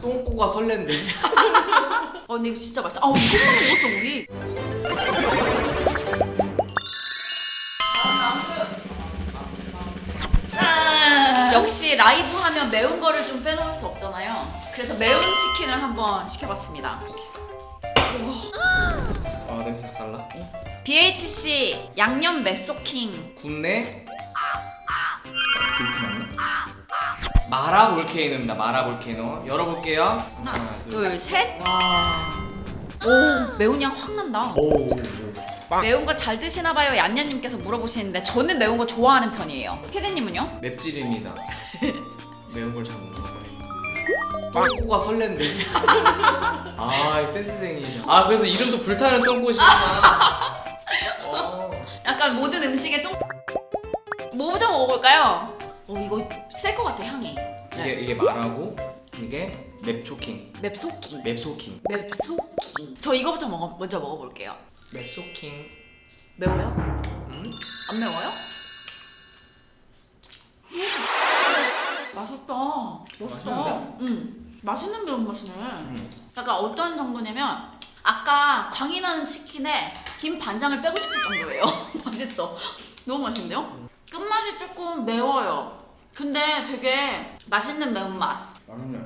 똥꼬가 설렌데. 어 근데 이거 진짜 맛있다. 아 이것만 먹었어 우리. 짠! 역시 라이브 하면 매운 거를 좀 빼놓을 수 없잖아요. 그래서 매운 치킨을 한번 시켜봤습니다. 아 냄새 잘 나. BHC 양념 메소킹 국내 마라 볼케이노입니다. 마라 볼케이노 열어볼게요. 하나 둘 셋 와. 오 매운 향 확 난다. 오. 매운 거 잘 드시나 봐요 얀얀님께서 물어보시는데 저는 매운 거 좋아하는 편이에요. 피디님은요? 맵찔입니다. 매운 걸 잘 못 먹어요. 똥꼬가 설렌데. 아 센스쟁이. 아 그래서 이름도 불타는 똥꼬시구나. 어. 약간 모든 음식에 똥 뭐부터 먹어볼까요? 어 이거 셀것 같아 향이. 이게 이게 마라고 이게 맵초킹. 맵소킹. 맵소킹. 맵소킹. 저 이거부터 먹어 먼저 먹어볼게요. 맵소킹. 매워요? 음? 안 매워요? 맛있다. 맛있다. 응. 맛있는 매운맛이네. 음. 약간 어떤 정도냐면 아까 광이 나는 치킨에 김 반장을 빼고 싶을 정도예요. 맛있어. 너무 맛있는데요? 끝맛이 조금 매워요. 근데 되게 맛있는 매운맛. 맛있네.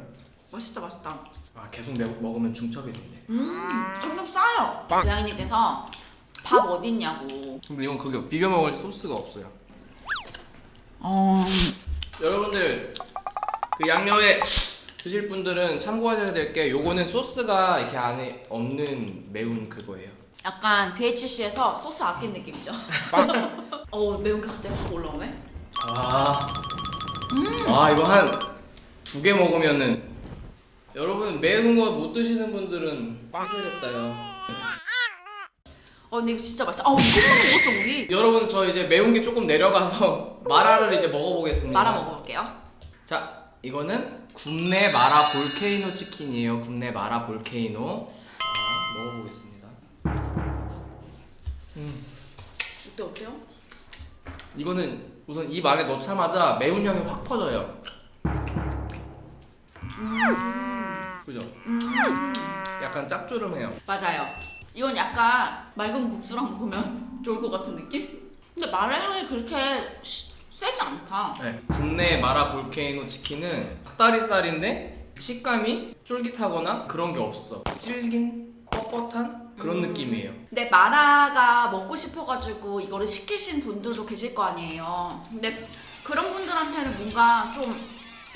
맛있다 맛있다. 아 계속 매, 먹으면 중첩이 된대. 음, 점점 싸요. 고양이님께서 밥 어딨냐고. 근데 이건 그게 비벼 먹을 소스가 없어요. 어. 여러분들 그 양념에 드실 분들은 참고하셔야 될 게 요거는 소스가 이렇게 안에 없는 매운 그거예요. 약간 BHC에서 소스 아낀 느낌이죠. 어 매운 게 갑자기 확 올라오네. 아, 아 이거 한 두 개 먹으면은 여러분 매운 거 못 드시는 분들은 해줘야겠다요. 어 근데 이거 진짜 맛있다. 아 이것만 먹었어 우리. 여러분 저 이제 매운 게 조금 내려가서 마라를 이제 먹어보겠습니다. 말아 먹어볼게요. 자, 이거는 국내 마라 볼케이노 치킨이에요. 국내 마라 볼케이노. 자, 먹어보겠습니다. 음, 어때 어때요? 이거는 우선 입 안에 넣자마자 매운 향이 확 퍼져요. 그죠? 음 약간 짭조름해요. 맞아요. 이건 약간 맑은 국수랑 먹으면 좋을 것 같은 느낌? 근데 마라 향이 그렇게 시- 세지 않다. 네, 국내 마라 볼케이노 치킨은 닭다리살인데 식감이 쫄깃하거나 그런 게 없어. 질긴, 뻣뻣한 그런 음. 느낌이에요. 근데 마라가 먹고 싶어가지고 이거를 시키신 분들도 계실 거 아니에요. 근데 그런 분들한테는 뭔가 좀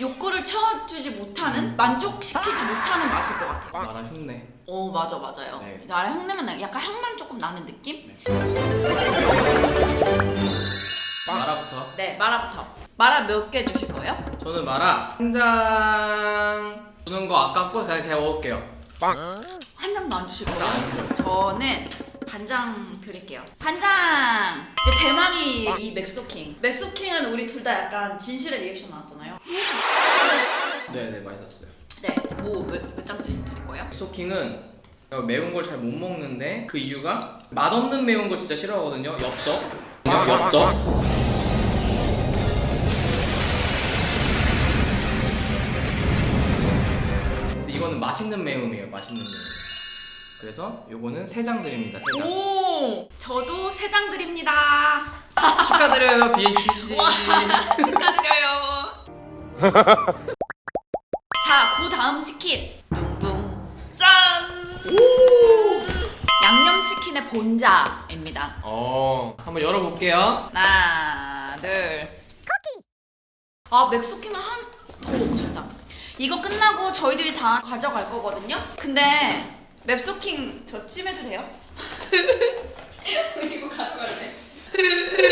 욕구를 채워주지 못하는 만족시키지 못하는 맛일 것 같아요. 마라 흉내. 오 맞아 맞아요. 네. 마라 향내면 약간 향만 조금 나는 느낌? 마라부터. 네 마라부터. 마라 몇 개 주실 거예요? 저는 마라 한 장 주는 거 아깝고 그냥 제가 먹을게요. 한 장도 안 거예요? 안 줘. 저는 반장 드릴게요. 반장! 이제 대망이 이 맵소킹. 맵소킹은 우리 둘 다 약간 진실의 리액션 나왔잖아요. 네네 맛있었어요. 네, 뭐몇장 드릴 거예요? 제가 매운 걸 잘 못 먹는데 그 이유가 맛없는 매운 거 진짜 싫어하거든요. 엽떡. 엽- 엽떡. 근데 이거는 맛있는 매움이에요. 맛있는 매움. 그래서 요거는 세 장 드립니다. 세 장. 오! 저도 세 장 드립니다. 축하드려요 BHC. 축하드려요. 자, 그 다음 치킨. 둥둥. 짠! 양념치킨의 본자입니다. 어 한번 열어볼게요. 하나, 둘. 쿠키. 아 맵소킹을 한더 먹고 싶다. 이거 끝나고 저희들이 다 가져갈 거거든요. 근데 맵소킹 저 찜해도 돼요? 이거 가져갈래.